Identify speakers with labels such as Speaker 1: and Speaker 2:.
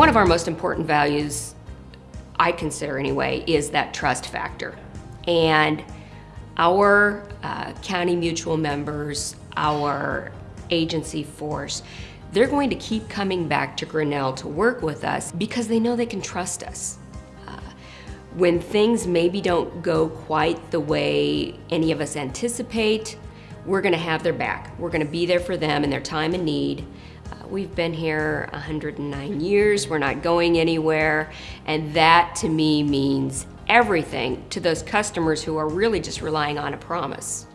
Speaker 1: One of our most important values, I consider anyway, is that trust factor. And our uh, county mutual members, our agency force, they're going to keep coming back to Grinnell to work with us because they know they can trust us. Uh, when things maybe don't go quite the way any of us anticipate, we're gonna have their back. We're gonna be there for them in their time of need. Uh, we've been here 109 years, we're not going anywhere, and that to me means everything to those customers who are really just relying on a promise.